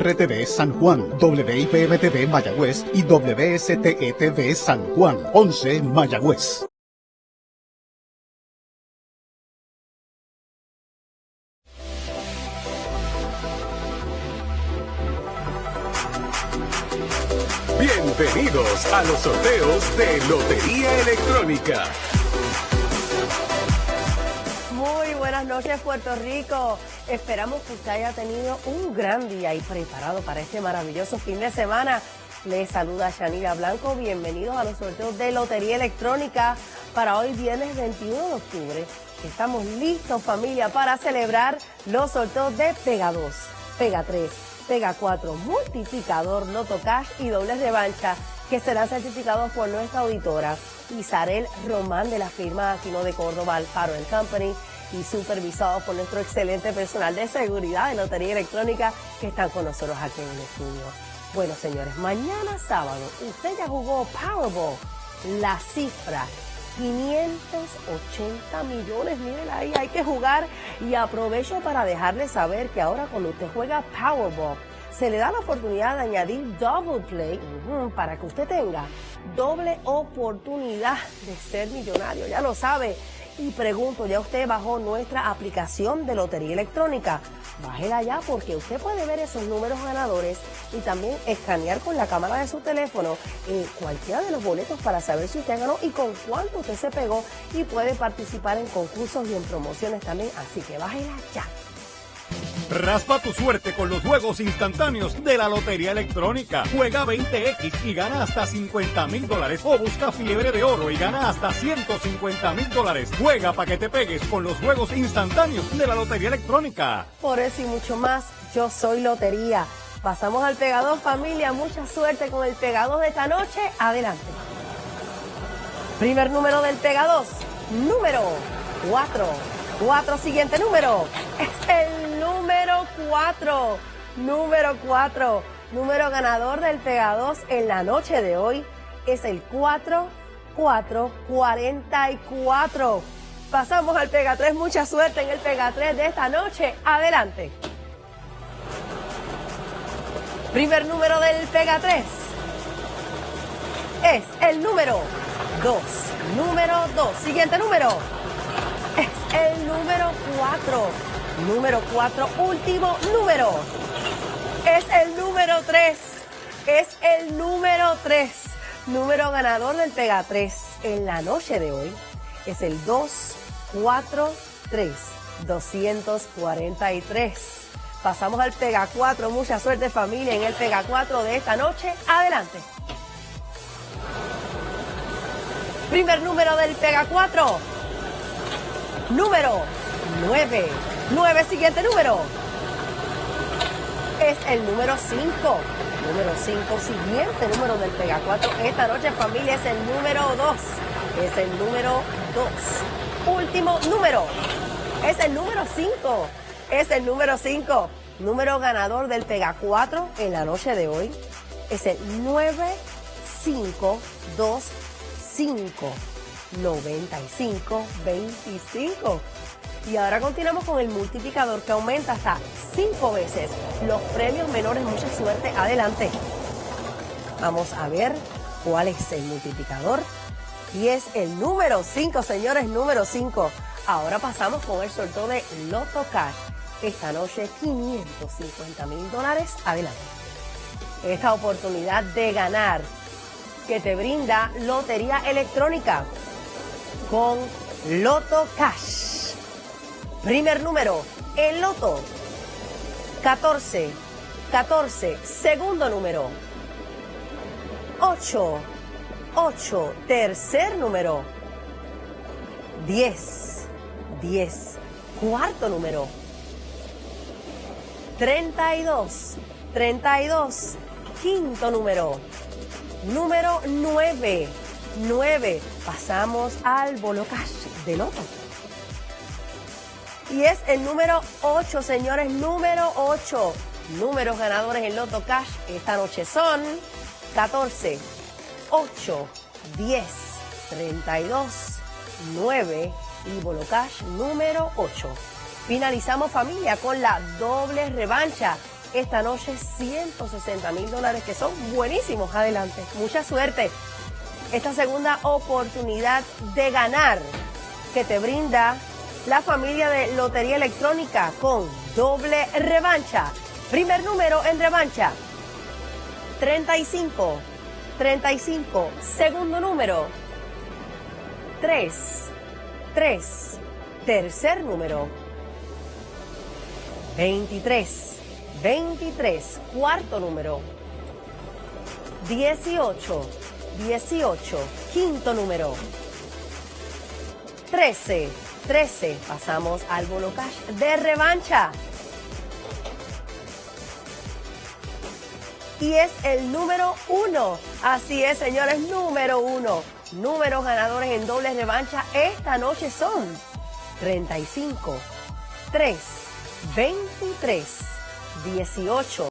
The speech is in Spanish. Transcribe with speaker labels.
Speaker 1: RTV San Juan, WIPM-TV Mayagüez y WSTETV San Juan, 11 Mayagüez.
Speaker 2: Bienvenidos a los sorteos de Lotería Electrónica.
Speaker 3: Noches Puerto Rico. Esperamos que usted haya tenido un gran día y preparado para este maravilloso fin de semana. Les saluda Shanira Blanco. Bienvenidos a los sorteos de Lotería Electrónica para hoy viernes 21 de octubre. Estamos listos familia para celebrar los sorteos de Pega 2, Pega 3, Pega 4, Multiplicador, Loto Cash y Doble Revancha que serán certificados por nuestra auditora Isarel Román de la firma Aquino de Córdoba Alfaro Company y supervisados por nuestro excelente personal de seguridad de Lotería Electrónica que están con nosotros aquí en el estudio. Bueno, señores, mañana sábado usted ya jugó Powerball. La cifra 580 millones, miren ahí, hay que jugar y aprovecho para dejarles saber que ahora cuando usted juega Powerball, se le da la oportunidad de añadir Double Play para que usted tenga doble oportunidad de ser millonario, ya lo sabe. Y pregunto, ¿ya usted bajó nuestra aplicación de Lotería Electrónica? Bájela ya porque usted puede ver esos números ganadores y también escanear con la cámara de su teléfono eh, cualquiera de los boletos para saber si usted ganó y con cuánto usted se pegó y puede participar en concursos y en promociones también. Así que bájela ya.
Speaker 4: Raspa tu suerte con los juegos instantáneos de la Lotería Electrónica. Juega 20X y gana hasta 50 mil dólares. O busca fiebre de oro y gana hasta 150 mil dólares. Juega para que te pegues con los juegos instantáneos de la Lotería Electrónica.
Speaker 3: Por eso y mucho más, yo soy Lotería. Pasamos al pegador, familia. Mucha suerte con el pegador de esta noche. Adelante. Primer número del pegador. Número 4. 4. Siguiente número. Es el 4. Número 4. Número ganador del Pega 2 en la noche de hoy es el 4, 4, 44. Pasamos al Pega 3. Mucha suerte en el Pega 3 de esta noche. Adelante. Primer número del Pega 3 es el número 2. Número 2. Siguiente número es el número 4. Número 4, último número. Es el número 3. Es el número 3. Número ganador del Pega 3 en la noche de hoy es el 243. 243. Pasamos al Pega 4. Mucha suerte familia en el Pega 4 de esta noche. Adelante. Primer número del Pega 4. Número 9. 9, siguiente número. Es el número 5. Número 5, siguiente número del Pega 4. Esta noche, familia, es el número 2. Es el número 2. Último número. Es el número 5. Es el número 5. Número ganador del Pega 4 en la noche de hoy. Es el 9525. 95 25. Y ahora continuamos con el multiplicador que aumenta hasta 5 veces los premios menores. Mucha suerte. Adelante. Vamos a ver cuál es el multiplicador. Y es el número 5, señores, número 5. Ahora pasamos con el sorteo de Loto Cash. Esta noche 550 mil dólares. Adelante. Esta oportunidad de ganar que te brinda Lotería Electrónica con Loto Cash. Primer número, el loto. 14, 14. Segundo número, 8, 8. Tercer número, 10, 10. Cuarto número, 32, 32. Quinto número, número 9, 9. Pasamos al bolo de loto. Y es el número 8, señores, número 8. Números ganadores en Loto Cash esta noche son 14, 8, 10, 32, 9 y Bolo Cash número 8. Finalizamos familia con la doble revancha esta noche 160 mil dólares que son buenísimos. Adelante, mucha suerte. Esta segunda oportunidad de ganar que te brinda la familia de Lotería Electrónica con doble revancha. Primer número en revancha, 35. 35. Segundo número, 3. 3. Tercer número, 23. 23. Cuarto número, 18. 18. Quinto número, 13. 13. Pasamos al bono cash de revancha. y es el número uno. Así es, señores, número uno. Números ganadores en doble revancha esta noche son 35, 3, 23, 18.